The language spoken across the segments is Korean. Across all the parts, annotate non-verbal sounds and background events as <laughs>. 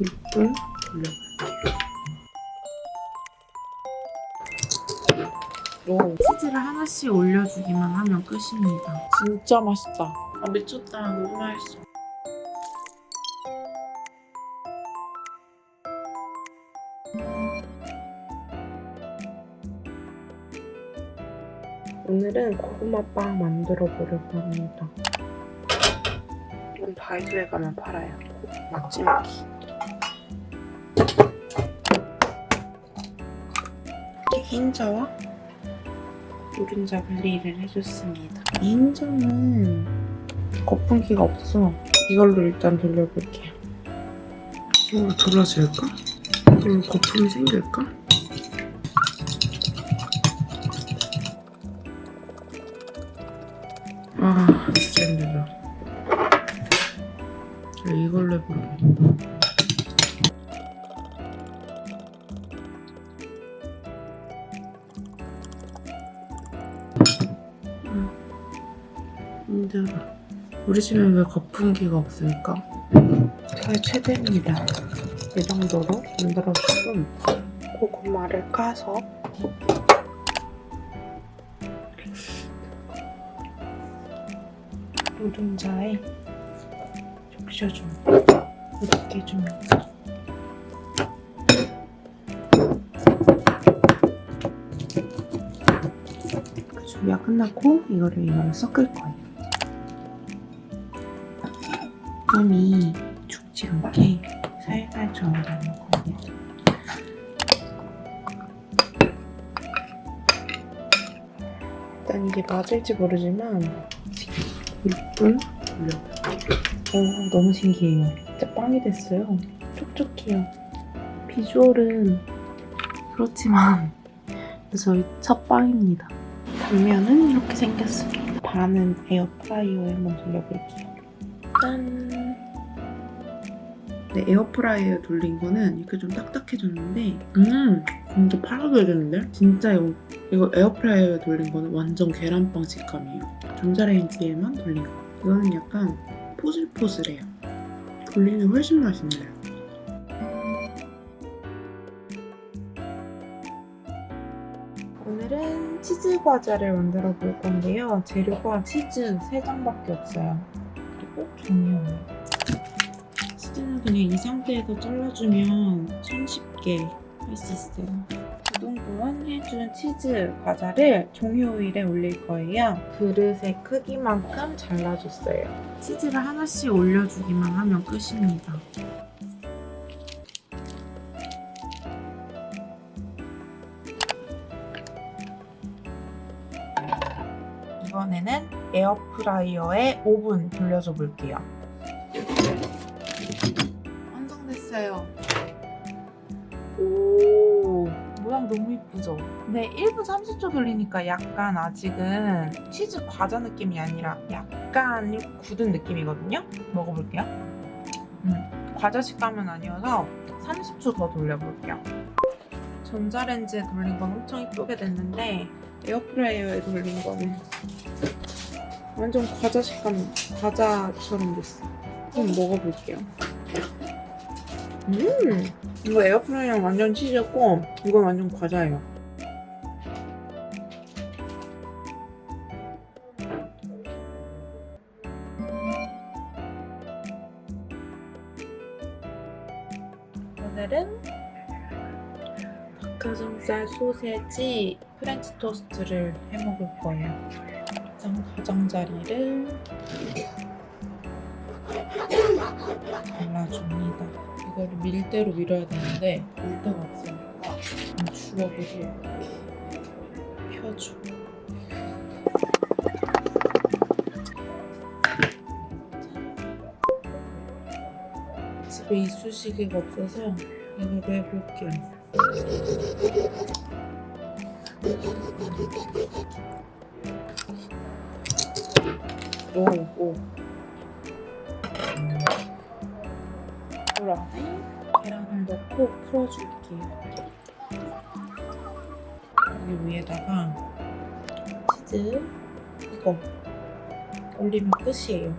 6분 돌려볼게요. 오, 치즈를 하나씩 올려주기만 하면 끝입니다. 진짜 맛있다. 아, 미쳤다. 너무 맛있어. 오늘은 고구마빵 만들어 보려고 합니다. 이건 다이소에 가면 팔아요. 맛집기. 흰자와 노른자 분리를 해줬습니다. 이 흰자는 거품기가 없어. 이걸로 일단 돌려볼게요. 이거 돌아질까? 그럼 거품이 생길까? 아 진짜 힘들다. 이걸로 해볼게. 힘들어. 우리 집엔 왜 거품기가 없을까? 저의 최대입니다. 이 정도로 만들어주고 고구마를 까서 노른자에 적셔줍니다. 이렇게 해줍니 준비가 끝났고 이거를 이거를 섞을 거예요. 껌이 죽지 않게 살살 저어주는 거예요. 일단 이게 맞을지 모르지만 6분 돌려볼게요. 오, 너무 신기해요. 진짜 빵이 됐어요. 촉촉해요. 비주얼은 그렇지만 <laughs> 저희 첫 빵입니다. 단면은 이렇게 생겼습니다. 반은 에어프라이어에 한번 돌려볼게요. 짠! 네, 에어프라이어에 돌린 거는 이렇게 좀 딱딱해졌는데 음! 진짜 팔아줘야겠는데? 진짜 이거, 이거 에어프라이어에 돌린 거는 완전 계란빵 식감이에요. 전자레인지에만 돌린 거. 이거는 약간 포슬포슬해요. 돌리면 훨씬 맛있네요. 오늘은 치즈 과자를 만들어 볼 건데요. 재료가 치즈 3장밖에 없어요. 그리고 종이요. 치즈는 그냥 이 상태에서 잘라주면 손 쉽게 할 수 있어요. 우동동원 해준 치즈 과자를 종이오일에 올릴 거예요. 그릇의 크기만큼 잘라줬어요. 치즈를 하나씩 올려주기만 하면 끝입니다. 에어프라이어에 5분 돌려줘 볼게요. 완성됐어요. 오, 모양 너무 이쁘죠? 근데 1분 30초 돌리니까 약간 아직은 치즈 과자 느낌이 아니라 약간 굳은 느낌이거든요? 먹어볼게요. 음, 과자 식감은 아니어서 30초 더 돌려볼게요. 전자레인지에 돌린 건 엄청 이쁘게 됐는데 에어프라이어에 돌린 거는 완전 과자 식감, 과자처럼 됐어. 한번 먹어볼게요. 음! 이거 에어프라이어는 완전 치즈였고 이건 완전 과자예요. 오늘은 닭가슴살 소세지 프렌치 토스트를 해 먹을 거예요. 장 가장자리를 발라줍니다. 이거를 밀대로 밀어야 되는데 밀대가 없으니까 주걱으로 펴줘. 집에 이쑤시개가 없어서 이걸로 해볼게요. 오, 오. 물 안에 계란을 넣고 풀어줄게요. 여기 위에다가 치즈 이거 올리면 끝이에요.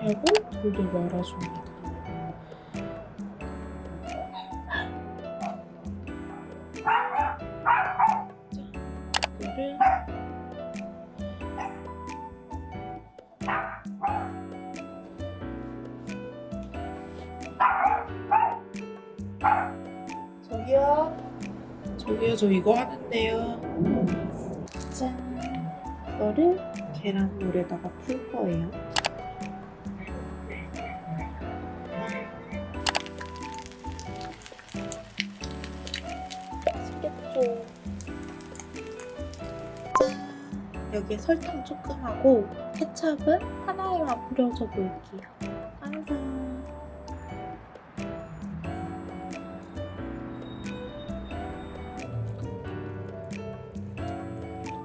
하고 돌돌 말아줍니다. 저 이거 하는데요. 짠. 이거를 계란물에다가 풀 거예요. 맛있겠죠. 짠. 여기에 설탕 조금 하고 케찹은 하나에만 뿌려줘 볼게요.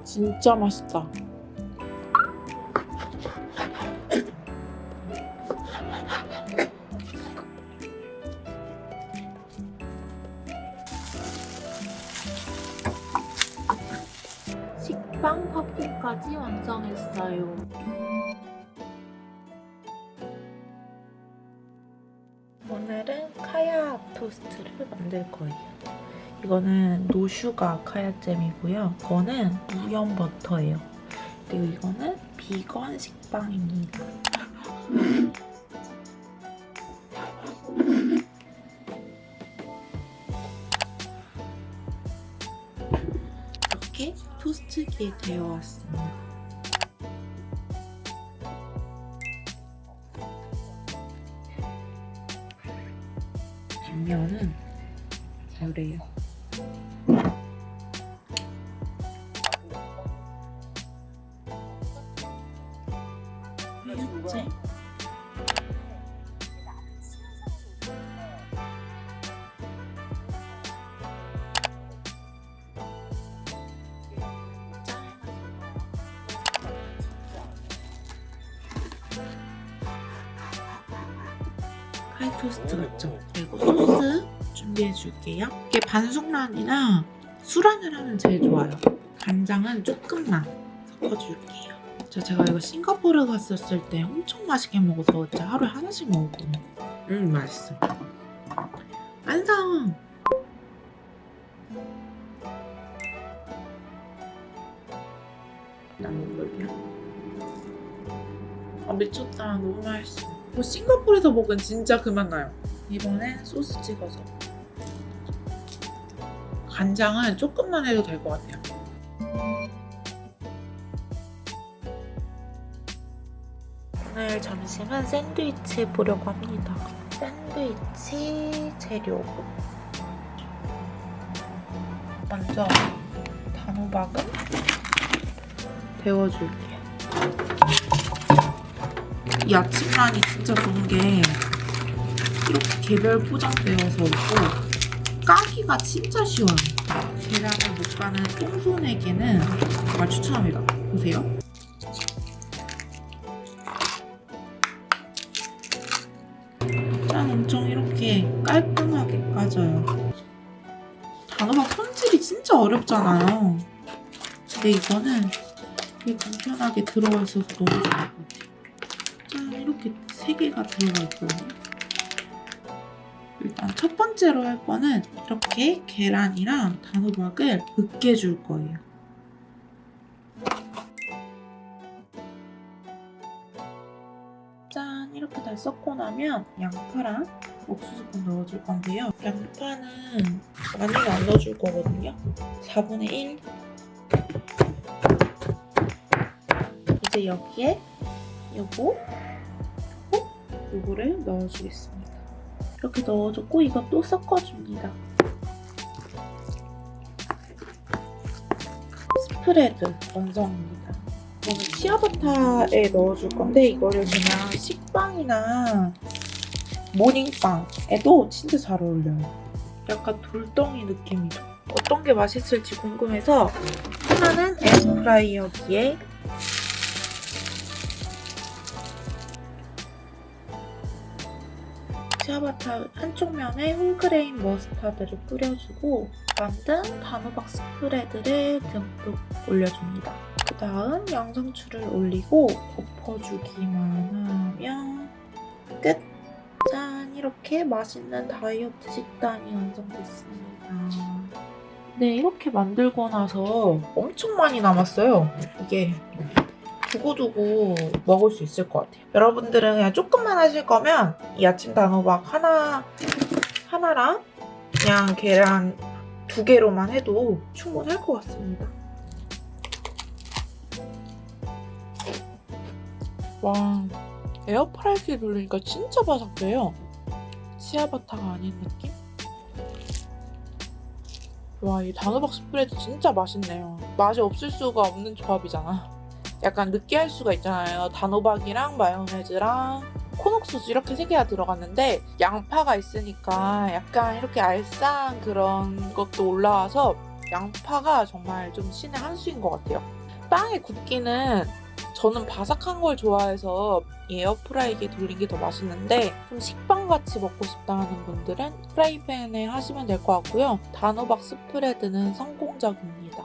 진짜 맛있다. 식빵 팝콘까지 완성했어요. 오늘은 카야 토스트를 만들 거예요. 이거는 노슈가 카야잼이고요. 이거는 무염 버터예요. 그리고 이거는 비건 식빵입니다. <laughs> 이렇게 토스트기에 데워왔습니다. 요래요. 하얗지? 카이 토스트 같죠? 그리고 소스 준비해 줄게요. 이게 반숙란이랑 수란을 하면 제일 좋아요. 간장은 조금만 섞어줄게요. 저 제가 이거 싱가포르 갔었을 때 엄청 맛있게 먹어서 진짜 하루에 하나씩 먹었거든요. 음 맛있어. 완성! 나 먹을게요. 아 미쳤다. 너무 맛있어. 뭐 싱가포르에서 먹은 진짜 그만 나요. 이번엔 소스 찍어서. 간장은 조금만 해도 될 것 같아요. 오늘 점심은 샌드위치 해보려고 합니다. 샌드위치 재료. 먼저 단호박은 데워줄게요. 이 아침란이 진짜 좋은 게 이렇게 개별 포장되어서 있고 까기가 진짜 쉬워요. 계란을 못 까는 똥손에게는 정말 추천합니다. 보세요. 짠 엄청 이렇게 깔끔하게 까져요. 단호박 손질이 진짜 어렵잖아요. 근데 이거는 되게 간편하게 들어가 있어서 너무 좋은 것 같아요. 짠 이렇게 세 개가 들어가 있거든요. 일단 첫 번째로 할 거는 이렇게 계란이랑 단호박을 으깨줄 거예요. 짠 이렇게 다 섞고 나면 양파랑 옥수수콘 넣어줄 건데요. 양파는 많이 안 넣어줄 거거든요. 4분의 1 이제 여기에 요거 어? 요거를 넣어주겠습니다. 이렇게 넣어줬고 이것도 섞어줍니다. 스프레드 완성입니다. 이거는 치아바타에 넣어줄 건데 이거를 그냥 식빵이나 모닝빵에도 진짜 잘 어울려요. 약간 돌덩이 느낌이죠. 어떤 게 맛있을지 궁금해서 하나는 에어프라이어기에 치아바타 한쪽 면에 whole grain 머스타드를 뿌려주고 만든 단호박 스프레드를 듬뿍 올려줍니다. 그 다음 양상추를 올리고 덮어주기만 하면 끝! 짠! 이렇게 맛있는 다이어트 식단이 완성됐습니다. 네, 이렇게 만들고 나서 엄청 많이 남았어요. 이게 두고두고 먹을 수 있을 것 같아요. 여러분들은 그냥 조금만 하실 거면 이 아침 단호박 하나, 하나랑 그냥 계란 두 개로만 해도 충분할 것 같습니다. 와, 에어프라이기 돌리니까 진짜 바삭해요. 치아바타가 아닌 느낌? 와, 이 단호박 스프레드 진짜 맛있네요. 맛이 없을 수가 없는 조합이잖아. 약간 느끼할 수가 있잖아요. 단호박이랑 마요네즈랑 콘옥소스 이렇게 세 개가 들어갔는데 양파가 있으니까 약간 이렇게 알싸한 그런 것도 올라와서 양파가 정말 좀 신의 한 수인 것 같아요. 빵의 굽기는 저는 바삭한 걸 좋아해서 이 에어프라이기에 돌린 게 더 맛있는데 좀 식빵같이 먹고 싶다 하는 분들은 프라이팬에 하시면 될 것 같고요. 단호박 스프레드는 성공적입니다.